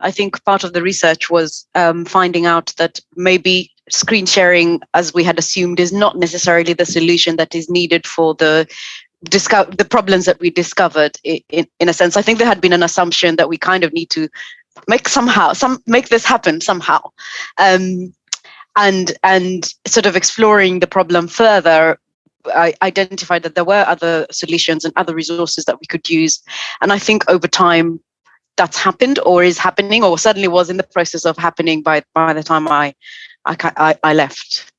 I think part of the research was um, finding out that maybe screen sharing, as we had assumed, is not necessarily the solution that is needed for the the problems that we discovered in, in, in a sense. I think there had been an assumption that we kind of need to make somehow some make this happen somehow. Um, and and sort of exploring the problem further I identified that there were other solutions and other resources that we could use. And I think over time that's happened or is happening or certainly was in the process of happening by, by the time I, I, I left.